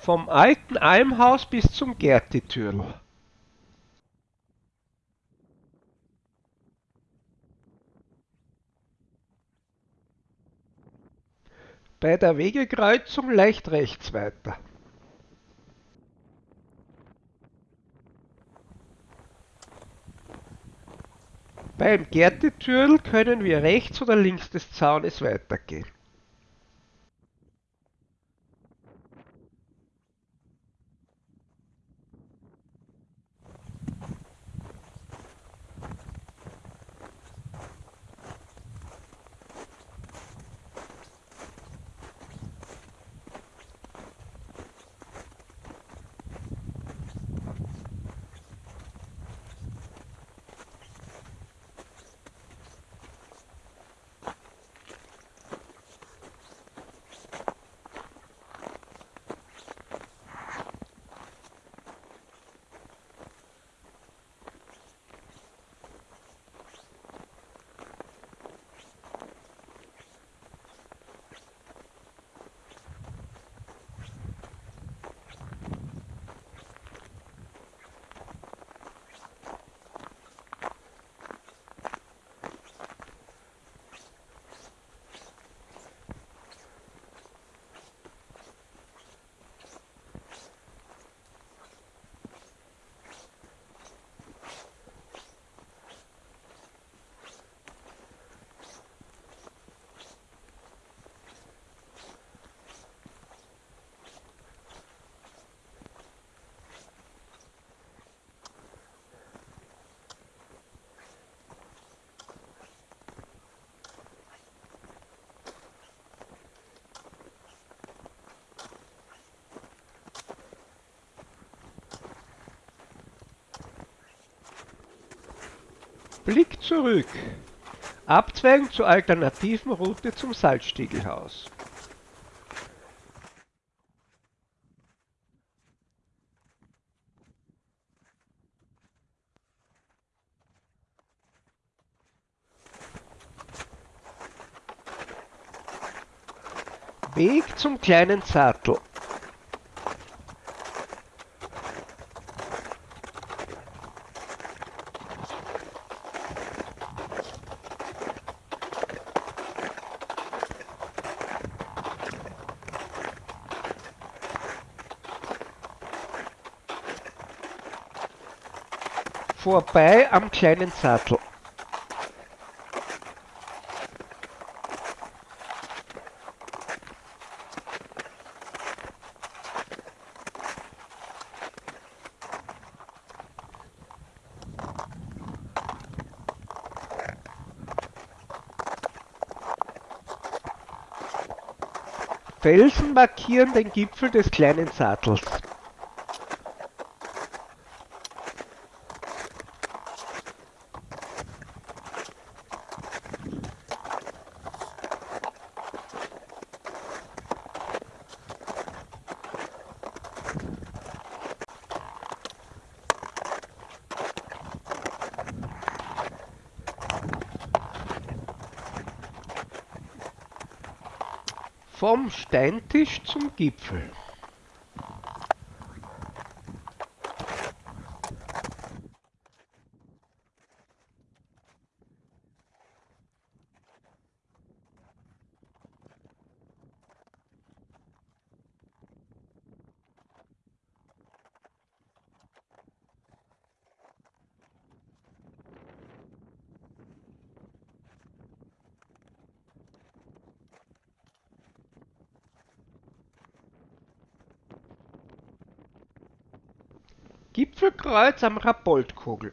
Vom alten Almhaus bis zum Gertitürl. Bei der Wegekreuzung leicht rechts weiter. Beim Gärtetürl können wir rechts oder links des Zaunes weitergehen. Blick zurück. Abzweigen zur alternativen Route zum Salzstiegelhaus. Weg zum kleinen Sattel. Vorbei am kleinen Sattel. Felsen markieren den Gipfel des kleinen Sattels. Vom Steintisch zum Gipfel. Gipfelkreuz am Rapoldkogel